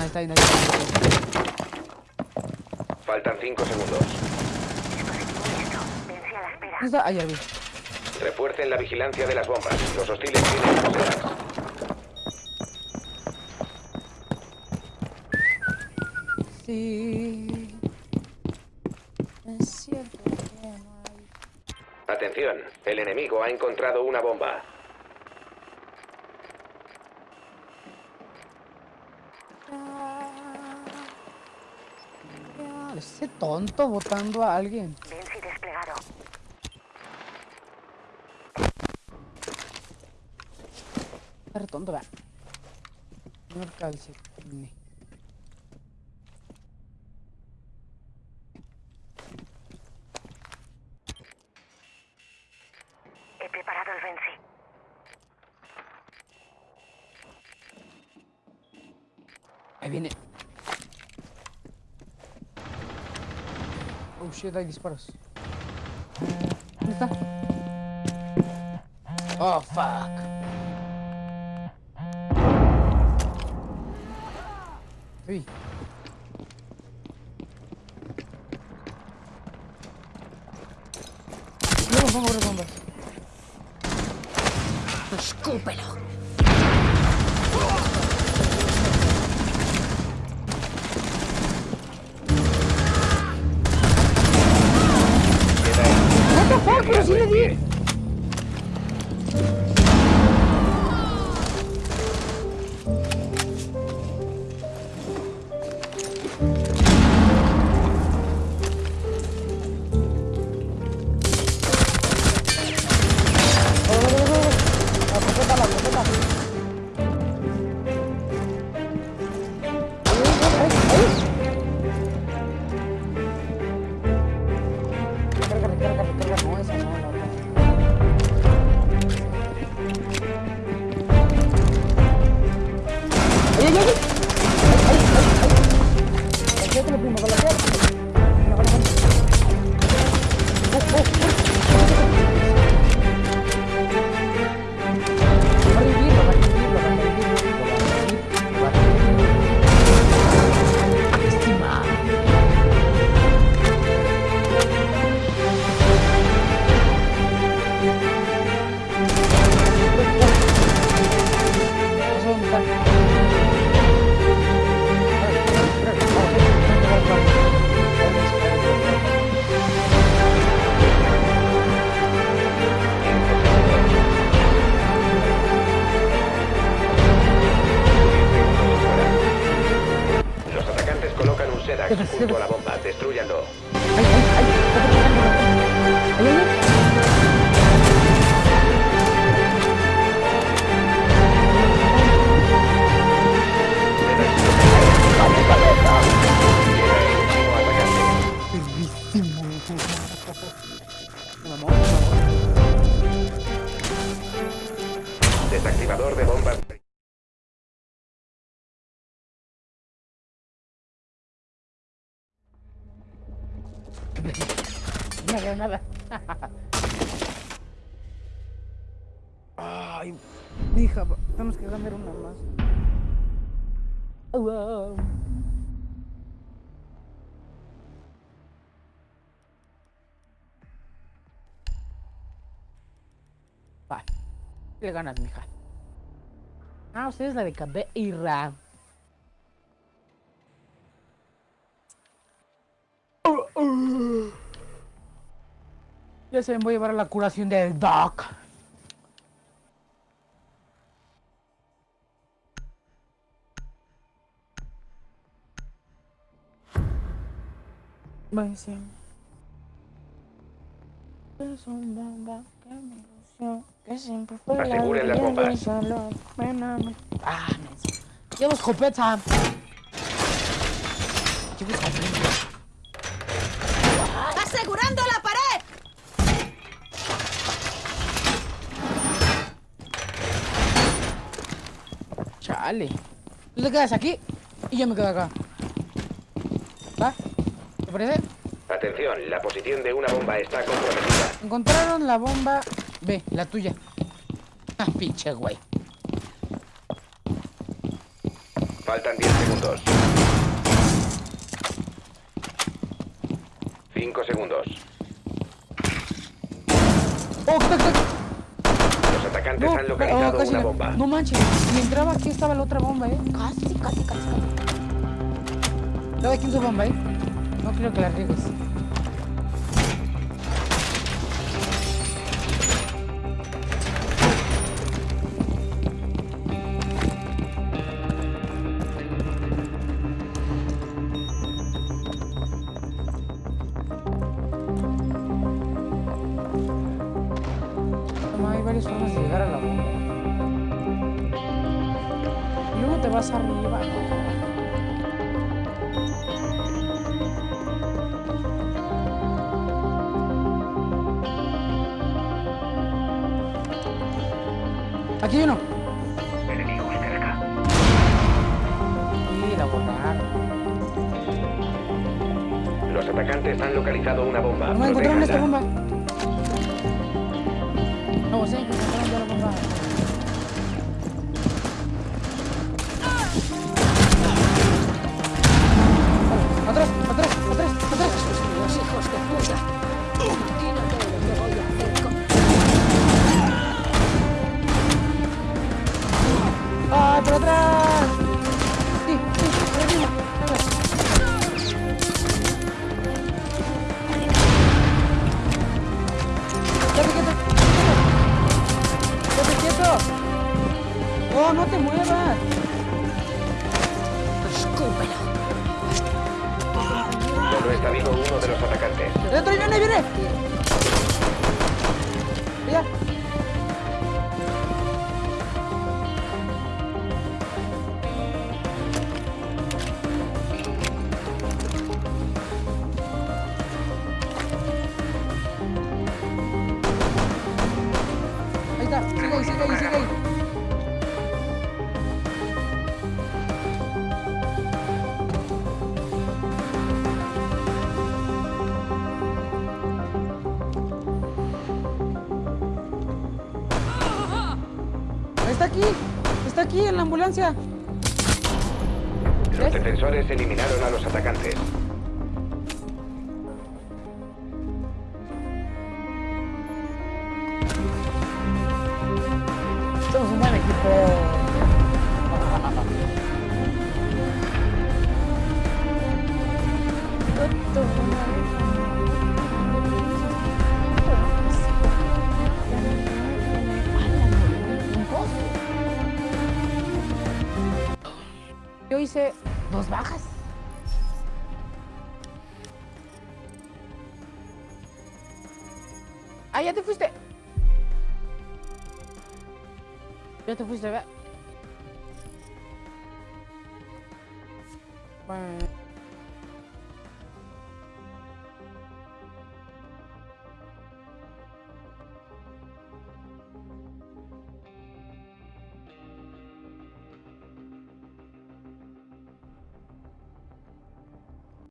ahí está, ahí está, ahí. Faltan 5 segundos. Vence a la espera. ¿Dónde está? Ahí, vi. Refuercen la vigilancia de las bombas. Los hostiles tienen las bombas. Sí. Es cierto que no hay. Atención, el enemigo ha encontrado una bomba. Ah, Ese tonto votando a alguien. Vence desplegado. Está tonto, va. Señor Calcetine. He preparado el Vence. Ahí viene. Oh shit, hay disparos. ¿Dónde está? Oh fuck. Luego pongo las bombas. Escúpelo. Pero sí le di. Junto a la bomba. Destruyanlo. Nada, nada. Ay, mija, tenemos que ganar una más. Au, au. Va, le ganas, mija. Ah, usted es la de Ya se me voy a llevar a la curación del Doc. Buenísimo. Es un bomba que me ilusió, que siempre fue la Aseguren las bombas. Ah, no. Llevo escopeta. Llevo escopeta. Chale. Tú te quedas aquí y yo me quedo acá. ¿Va? ¿Te parece? Atención, la posición de una bomba está comprometida. Encontraron la bomba B, la tuya. Ah, pinche güey. Faltan 10 segundos. 5 segundos. ¡Oh! Atacantes No, han oh, localizado casi una la- bomba. No manches, si entraba aquí estaba la otra bomba, eh. Casi, casi, casi, casi. ¿Sabe quién su bomba, eh? No creo que la riegues. Hay varias formas de Vas arriba. Aquí hay uno. Enemigo. Los atacantes han localizado una bomba. No me encontraron esta Protéjanla. bomba. No, sí, ¡Oh, no te muevas! Escúpelo. Solo está vivo uno de los atacantes. ¡Dentro viene, viene! ¡Ya! Aquí, está aquí en la ambulancia. Los defensores eliminaron a los atacantes. Ah, ya te fuiste. Ya te fuiste, ve. Bueno.